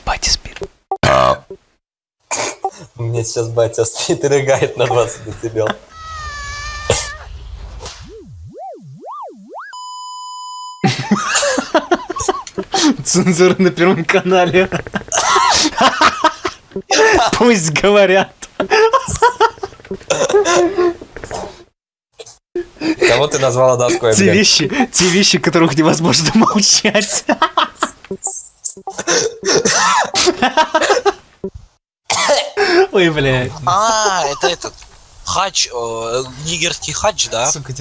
сейчас батя спит. У меня сейчас батя спит и рыгает на 20 децибел. Цензура на первом канале. Пусть говорят. Кого ты назвала доской, Те блядь? вещи, те вещи, которых невозможно молчать. Ой, блядь. А, это этот хач, нигерский хач, да? Сука,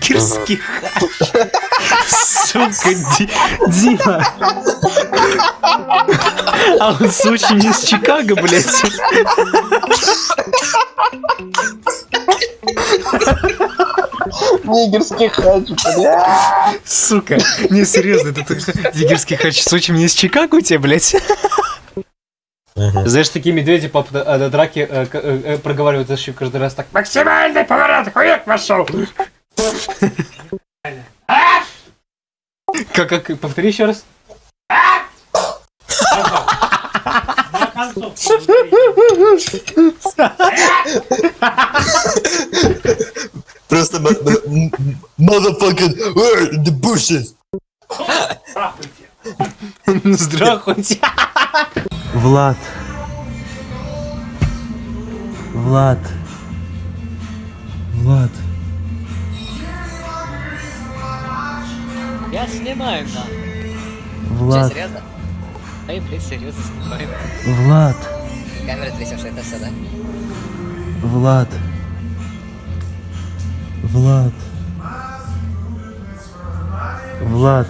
Кирский хач. Сука, Ди- Дима. А он Сочи не из Чикаго, блядь. Нигерский хач, бля. Сука, не, серьезно, это ты- Дигерский хач Сочи не из Чикаго у тебя, блядь? Знаешь, такие медведи по э, до драки э, э, э, проговаривают еще каждый раз так. Максимальный поворот, хуяк вошел. Как, как, повтори еще раз. Просто motherfucking the bushes. Здравствуйте. Влад. Влад. Влад. Я снимаю, да. Влад. серьезно? Эй, блин, серьезно снимаю. Влад. Камера трясешь, это все, да? Влад. Влад. Влад.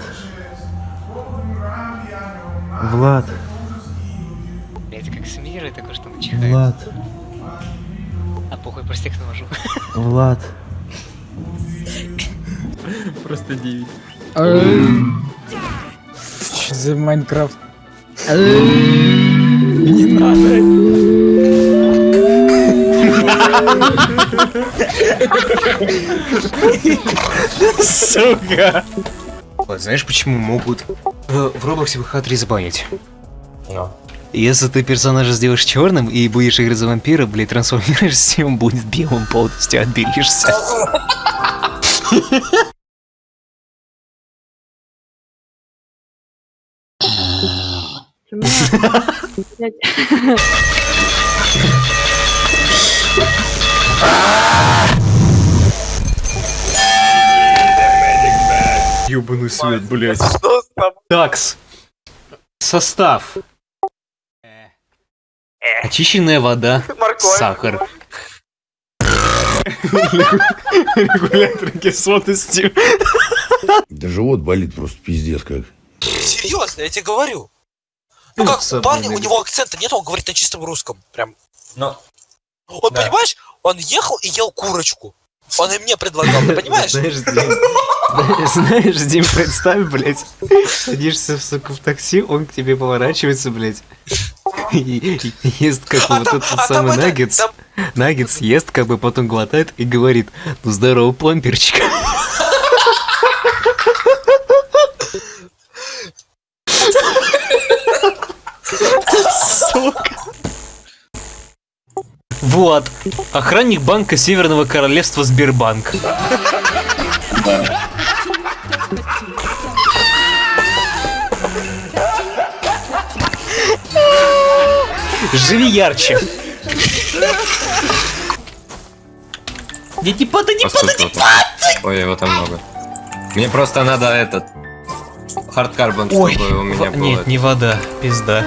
Влад. Блять, как смиры такой, что чихает. Влад. А похуй, просто их навожу. Влад. Просто 9. Что за Майнкрафт? Не надо. Сука. Вот знаешь, почему могут в, в Роблоксе ВХ3 забанить? Ну. Если ты персонажа сделаешь черным и будешь играть за вампира, блядь, трансформируешься, он будет белым полностью, отбелишься. Ёбаный свет, блядь. Такс. Состав. Очищенная вода. Сахар. Регулятор кислотности. Да живот болит просто пиздец как. Серьезно, я тебе говорю. Ну как, у парня, у него акцента нет, он говорит на чистом русском. Прям. Ну, Он, Да. понимаешь, он ехал и ел курочку. Он и мне предлагал, ты понимаешь? Знаешь, Дим, знаешь, Дим, представь, блядь, садишься, сука, в такси, он к тебе поворачивается, блядь, и, и ест как А вот там- этот а самый это- наггетс, там- наггетс ест, как бы потом глотает и говорит, ну здорово, пломбирчик. Сука. Вот. Охранник банка Северного Королевства Сбербанк. Живи ярче. Не не падай, не падай, не падай! Ой, его там много. Мне просто надо этот... Хардкарбон, чтобы у меня было... нет, не вода, пизда.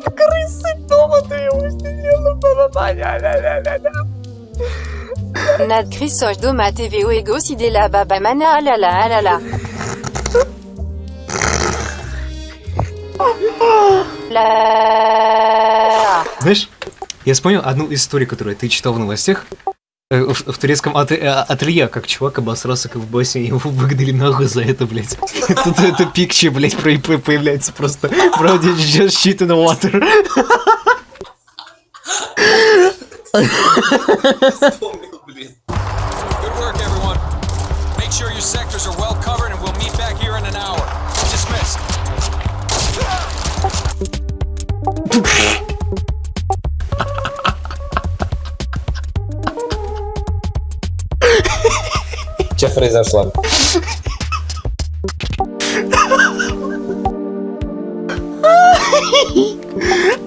От крысы дома ты его сидела, Chrysoch Doma TVO Ego Sidela Baba Mana Alala Alala. La. Знаешь, я вспомнил одну историю, которую ты читал в новостях. Э, В, в турецком ате- э, ателье, как чувак обосрался как в басе, его выгнали нахуй за это, блядь. Тут это пикчи, блядь, появляется просто. Правда, just shit in the water. Good work, everyone. Make sure your sectors are well covered and we'll Что произошло?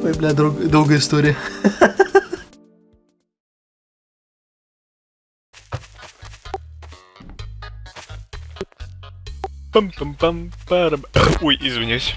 Ой, бля, друг- долгая история. Пам-пам-пам, парам. Ой, извиняюсь.